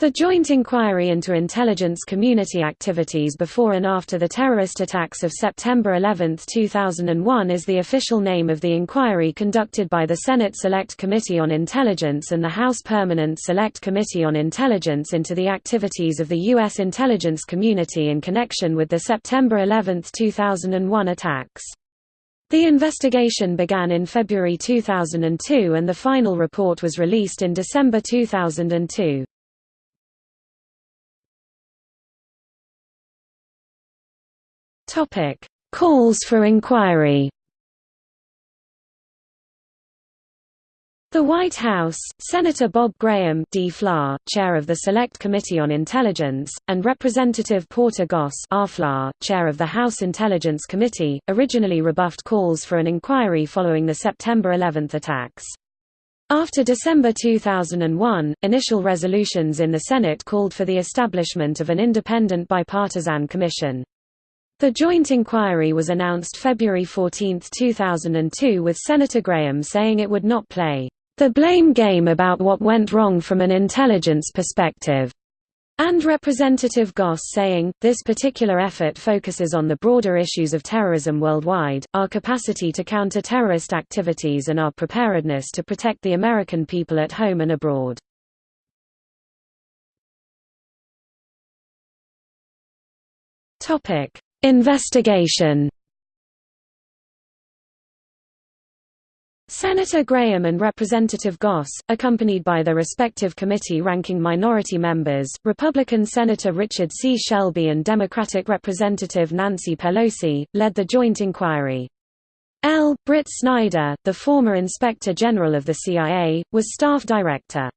The Joint Inquiry into Intelligence Community Activities before and after the terrorist attacks of September 11, 2001 is the official name of the inquiry conducted by the Senate Select Committee on Intelligence and the House Permanent Select Committee on Intelligence into the activities of the U.S. intelligence community in connection with the September 11, 2001 attacks. The investigation began in February 2002 and the final report was released in December 2002. Topic: Calls for inquiry. The White House, Senator Bob Graham D. Fla, chair of the Select Committee on Intelligence, and Representative Porter Goss R. Chair of the House Intelligence Committee, originally rebuffed calls for an inquiry following the September 11 attacks. After December 2001, initial resolutions in the Senate called for the establishment of an independent bipartisan commission. The joint inquiry was announced February 14, 2002 with Senator Graham saying it would not play the blame game about what went wrong from an intelligence perspective, and Representative Goss saying, this particular effort focuses on the broader issues of terrorism worldwide, our capacity to counter terrorist activities and our preparedness to protect the American people at home and abroad. Topic Investigation Senator Graham and Representative Goss, accompanied by their respective committee-ranking minority members, Republican Senator Richard C. Shelby and Democratic Representative Nancy Pelosi, led the joint inquiry. L. Britt Snider, the former Inspector General of the CIA, was staff director.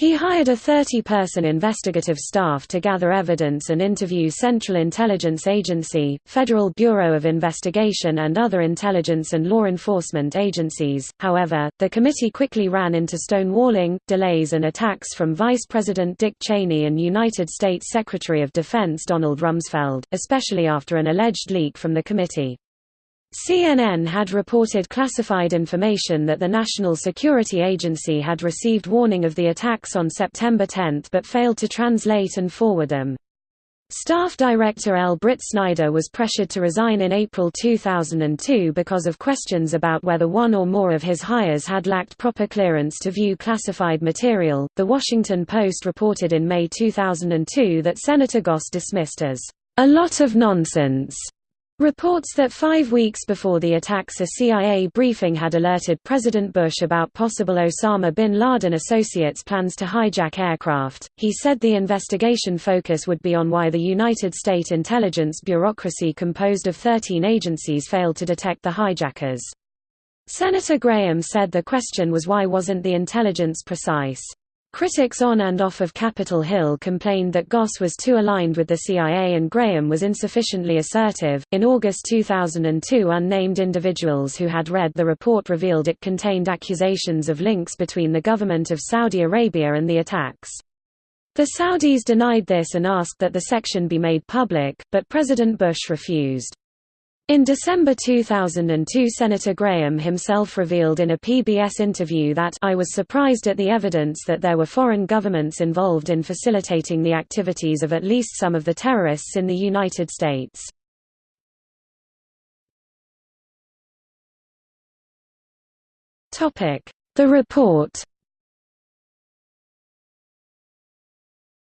He hired a 30-person investigative staff to gather evidence and interview Central Intelligence Agency, Federal Bureau of Investigation and other intelligence and law enforcement agencies. However, the committee quickly ran into stonewalling, delays and attacks from Vice President Dick Cheney and United States Secretary of Defense Donald Rumsfeld, especially after an alleged leak from the committee. CNN had reported classified information that the National Security Agency had received warning of the attacks on September 10 but failed to translate and forward them. Staff Director L. Britt Snider was pressured to resign in April 2002 because of questions about whether one or more of his hires had lacked proper clearance to view classified material. The Washington Post reported in May 2002 that Senator Goss dismissed as a lot of nonsense Reports that five weeks before the attacks a CIA briefing had alerted President Bush about possible Osama bin Laden associates' plans to hijack aircraft. He said the investigation focus would be on why the United States intelligence bureaucracy composed of 13 agencies failed to detect the hijackers. Senator Graham said the question was why wasn't the intelligence precise. Critics on and off of Capitol Hill complained that Goss was too aligned with the CIA and Graham was insufficiently assertive. In August 2002, unnamed individuals who had read the report revealed it contained accusations of links between the government of Saudi Arabia and the attacks. The Saudis denied this and asked that the section be made public, but President Bush refused. In December 2002 Senator Graham himself revealed in a PBS interview that I was surprised at the evidence that there were foreign governments involved in facilitating the activities of at least some of the terrorists in the United States. The report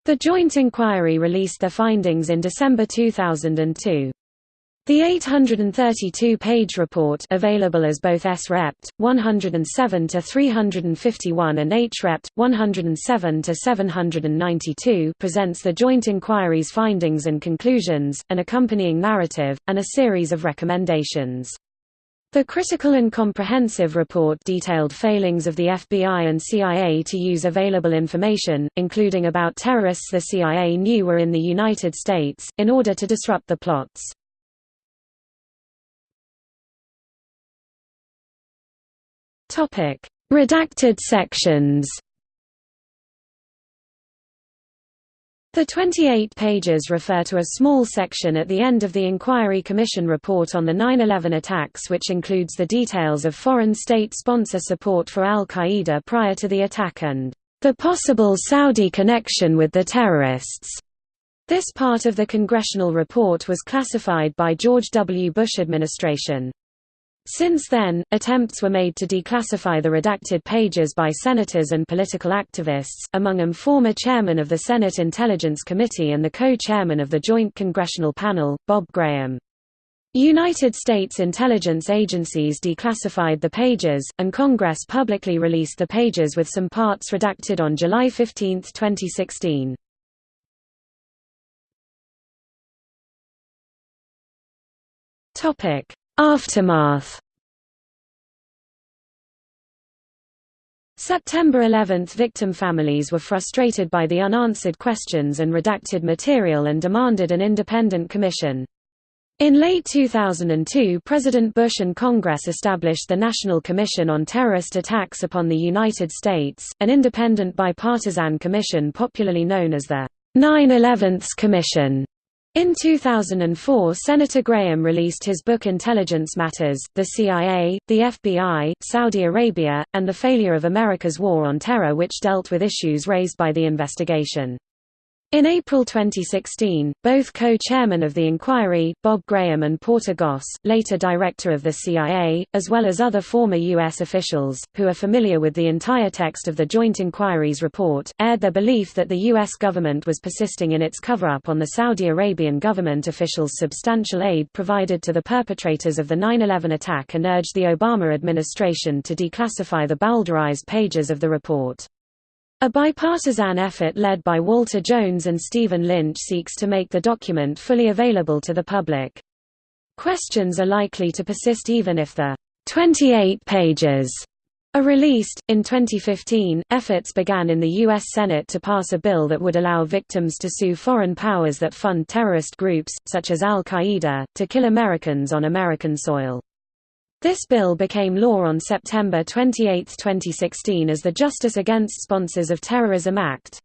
The Joint Inquiry released their findings in December 2002. The 832-page report available as both S-Rept. 107 to 351 and H-Rept. 107 to 792 presents the joint inquiry's findings and conclusions, an accompanying narrative, and a series of recommendations. The critical and comprehensive report detailed failings of the FBI and CIA to use available information, including about terrorists the CIA knew were in the United States, in order to disrupt the plots. Topic: Redacted sections. The 28 pages refer to a small section at the end of the Inquiry Commission report on the 9-11 attacks which includes the details of foreign state sponsor support for al-Qaeda prior to the attack and the possible Saudi connection with the terrorists. This part of the congressional report was classified by George W. Bush administration. Since then, attempts were made to declassify the redacted pages by senators and political activists, among them former chairman of the Senate Intelligence Committee and the co-chairman of the Joint Congressional Panel, Bob Graham. United States intelligence agencies declassified the pages, and Congress publicly released the pages with some parts redacted on July 15, 2016. Aftermath September 11 victim families were frustrated by the unanswered questions and redacted material and demanded an independent commission. In late 2002 President Bush and Congress established the National Commission on Terrorist Attacks upon the United States, an independent bipartisan commission popularly known as the 9-11 Commission. In 2004 Senator Graham released his book Intelligence Matters, The CIA, the FBI, Saudi Arabia, and the Failure of America's War on Terror which dealt with issues raised by the investigation. In April 2016, both co-chairmen of the inquiry, Bob Graham and Porter Goss, later director of the CIA, as well as other former U.S. officials, who are familiar with the entire text of the Joint Inquiry's report, aired their belief that the U.S. government was persisting in its cover-up on the Saudi Arabian government officials' substantial aid provided to the perpetrators of the 9-11 attack and urged the Obama administration to declassify the bowdlerized pages of the report. A bipartisan effort led by Walter Jones and Stephen Lynch seeks to make the document fully available to the public. Questions are likely to persist even if the 28 pages are released. In 2015, efforts began in the U.S. Senate to pass a bill that would allow victims to sue foreign powers that fund terrorist groups, such as Al Qaeda, to kill Americans on American soil. This bill became law on September 28, 2016 as the Justice Against Sponsors of Terrorism Act.